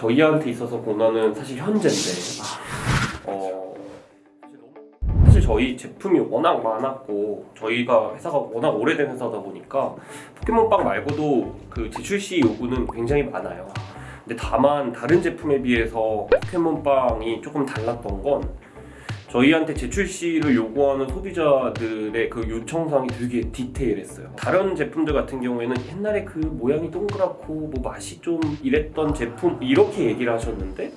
저희한테 있어서 고난은 사실 현재인데 어, 사실 저희 제품이 워낙 많았고 저희가 회사가 워낙 오래된 회사다 보니까 포켓몬빵 말고도 그 재출시 요구는 굉장히 많아요. 근데 다만 다른 제품에 비해서 포켓몬빵이 조금 달랐던 건 저희한테 재출시를 요구하는 소비자들의 그 요청사항이 되게 디테일했어요. 다른 제품들 같은 경우에는 옛날에 그 모양이 동그랗고 뭐 맛이 좀 이랬던 제품 이렇게 얘기를 하셨는데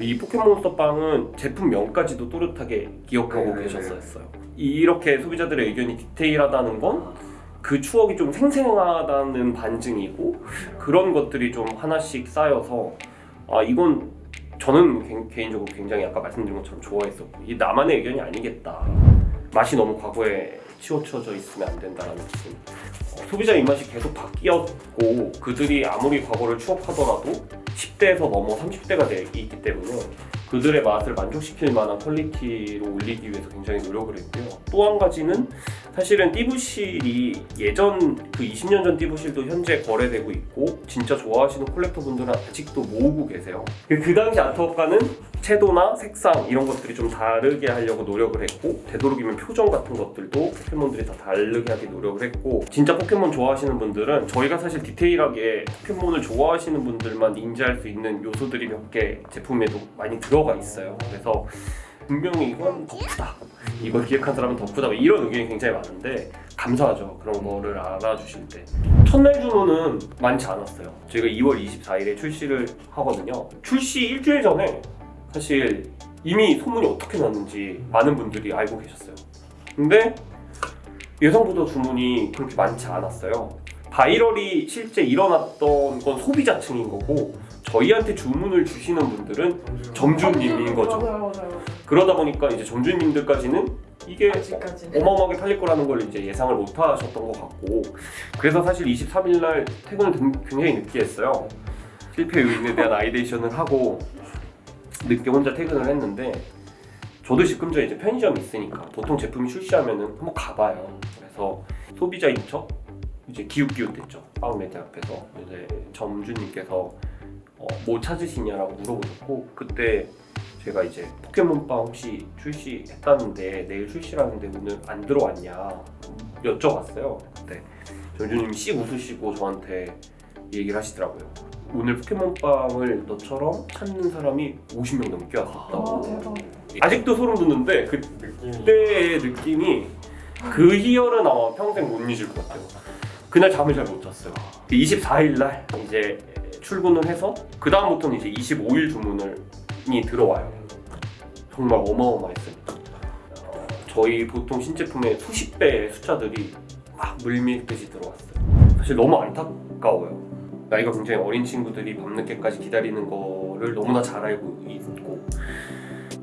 이 포켓몬스터 빵은 제품명까지도 또렷하게 기억하고 네네네. 계셨었어요. 이렇게 소비자들의 의견이 디테일하다는 건 그 추억이 좀 생생하다는 반증이고 그런 것들이 좀 하나씩 쌓여서 아 이건 저는 개- 개인적으로 굉장히 아까 말씀드린 것처럼 좋아했었고 이 나만의 의견이 아니겠다. 맛이 너무 과거에 치우쳐져 있으면 안 된다는 느낌 어, 소비자 입맛이 계속 바뀌었고 그들이 아무리 과거를 추억하더라도 10대에서 넘어 30대가 되기 때문에 그들의 맛을 만족시킬 만한 quality로 올리기 위해서 굉장히 노력을 했고요 또 한 가지는 사실은 띠부실이 예전 그 20년 전 띠부실도 현재 거래되고 있고 진짜 좋아하시는 collector 분들은 아직도 모으고 계세요. 그, 그 당시 artwork는 채도나 색상 이런 것들이 좀 다르게 하려고 노력을 했고 되도록이면 표정 같은 것들도 포켓몬들이 다 다르게 하게 노력을 했고 진짜 포켓몬 좋아하시는 분들은 저희가 사실 디테일하게 포켓몬을 좋아하시는 분들만 인지할 수 있는 요소들이 몇 개 제품에도 많이 들어가 있어요. 그래서 분명히 이건 덕후다. 이걸 기획한 사람은 덕후다. 이런 의견이 굉장히 많은데 감사하죠. 그런 거를 알아주실 때. 첫날 주문은 많지 않았어요. 저희가 2월 24일에 출시를 하거든요. 출시 일주일 전에 사실 이미 소문이 어떻게 났는지 많은 분들이 알고 계셨어요. 근데 예상보다 주문이 그렇게 많지 않았어요. viral이 실제 일어났던 건 소비자층인 거고 저희한테 주문을 주시는 분들은 점주님인 거죠. 맞아요, 맞아요. 그러다 보니까 이제 점주님들까지는 이게 아직까지는. 어마어마하게 팔릴 거라는 걸 이제 예상을 못 하셨던 것 같고 그래서 사실 23일 날 퇴근을 등- 굉장히 늦게 했어요 실패 요인에 대한 아이데이션을 하고 늦게 혼자 퇴근을 했는데 저도 지금 전에 이제 편의점이 있으니까 보통 제품이 출시하면은 한번 가봐요. 그래서 소비자인 척? 이제 기웃기웃댔죠. 빵매대 앞에서. 이제 점주님께서 어, 뭐 찾으시냐라고 물어보셨고 그때 제가 이제 포켓몬빵 혹시 출시했다는데 내일 출시라는데 오늘 안 들어왔냐 여쭤봤어요. 그때 전주님이 씩 웃으시고 저한테 얘기를 하시더라고요. 오늘 포켓몬빵을 너처럼 찾는 사람이 50명 넘게 아, 왔었다고. 대박. 아직도 소름 돋는데 그때의 느낌이 그 희열은 아마 평생 못 잊을 것 같아요. 그날 잠을 잘 못 잤어요. 24일 날 이제 출근을 해서 그 다음부터는 이제 25일 주문이 들어와요. 정말 어마어마했습니다. 어, 저희 보통 신제품의 수십 배의 숫자들이 막 물밀듯이 들어왔어요. 사실 너무 안타까워요. 나이가 굉장히 어린 친구들이 밤늦게까지 기다리는 거를 너무나 잘 알고 있고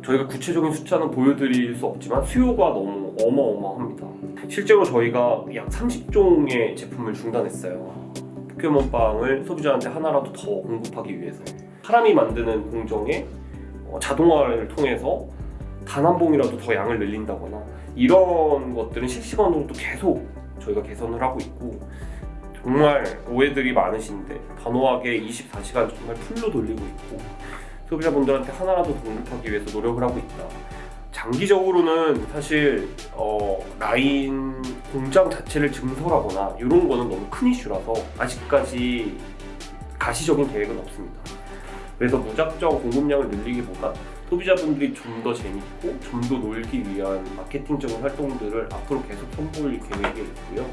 저희가 구체적인 숫자는 보여드릴 수 없지만 수요가 너무 어마어마합니다. 실제로 저희가 약 30종의 제품을 중단했어요. 포켓몬빵을 소비자한테 하나라도 더 공급하기 위해서 사람이 만드는 공정에 어, 자동화를 통해서 단 한 봉이라도 더 양을 늘린다거나 이런 것들은 실시간으로도 계속 저희가 개선을 하고 있고 정말 오해들이 많으신데 단호하게 24시간 정말 풀로 돌리고 있고 소비자분들한테 하나라도 더 공급하기 위해서 노력을 하고 있다. 장기적으로는 사실 어, 라인 공장 자체를 증설하거나 이런 거는 너무 큰 이슈라서 아직까지 가시적인 계획은 없습니다. 그래서 무작정 공급량을 늘리기보다 소비자분들이 좀 더 재밌고 좀 더 놀기 위한 마케팅적인 활동들을 앞으로 계속 선보일 계획이 있고요.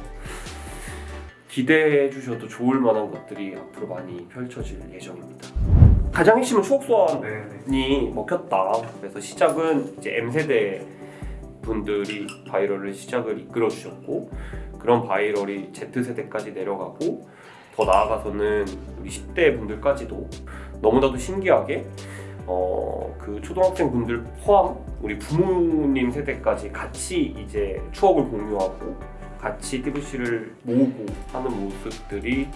기대해 주셔도 좋을 만한 것들이 앞으로 많이 펼쳐질 예정입니다. 가장 핵심은 추억 소환 네네. 이 먹혔다. 그래서 시작은 이제 M 세대 분들이 viral을 시작을 이끌어 주셨고 그런 viral이 Z 세대까지 내려가고 더 나아가서는 우리 10대 분들까지도 너무나도 신기하게 어 그 초등학생 분들 포함 우리 부모님 세대까지 같이 이제 추억을 공유하고 같이 띠부실을 모으고 하는 모습들이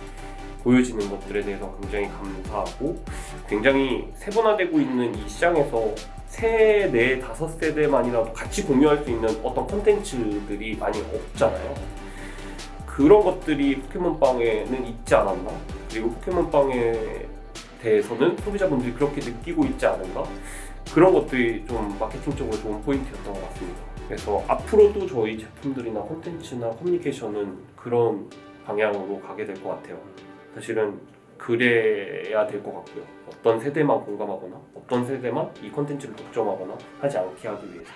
보여지는 것들에 대해서 굉장히 감사하고 굉장히 세분화되고 있는 이 시장에서 세, 네, 다섯 세대만이라도 같이 공유할 수 있는 어떤 콘텐츠들이 많이 없잖아요. 그런 것들이 포켓몬빵에는 있지 않았나? 그리고 포켓몬빵에 대해서는 소비자분들이 그렇게 느끼고 있지 않은가 그런 것들이 좀 마케팅적으로 좋은 포인트였던 것 같습니다. 그래서 앞으로도 저희 제품들이나 콘텐츠나 커뮤니케이션은 그런 방향으로 가게 될 것 같아요. 사실은 그래야 될 것 같고요. 어떤 세대만 공감하거나 어떤 세대만 이 콘텐츠를 독점하거나 하지 않게 하기 위해서.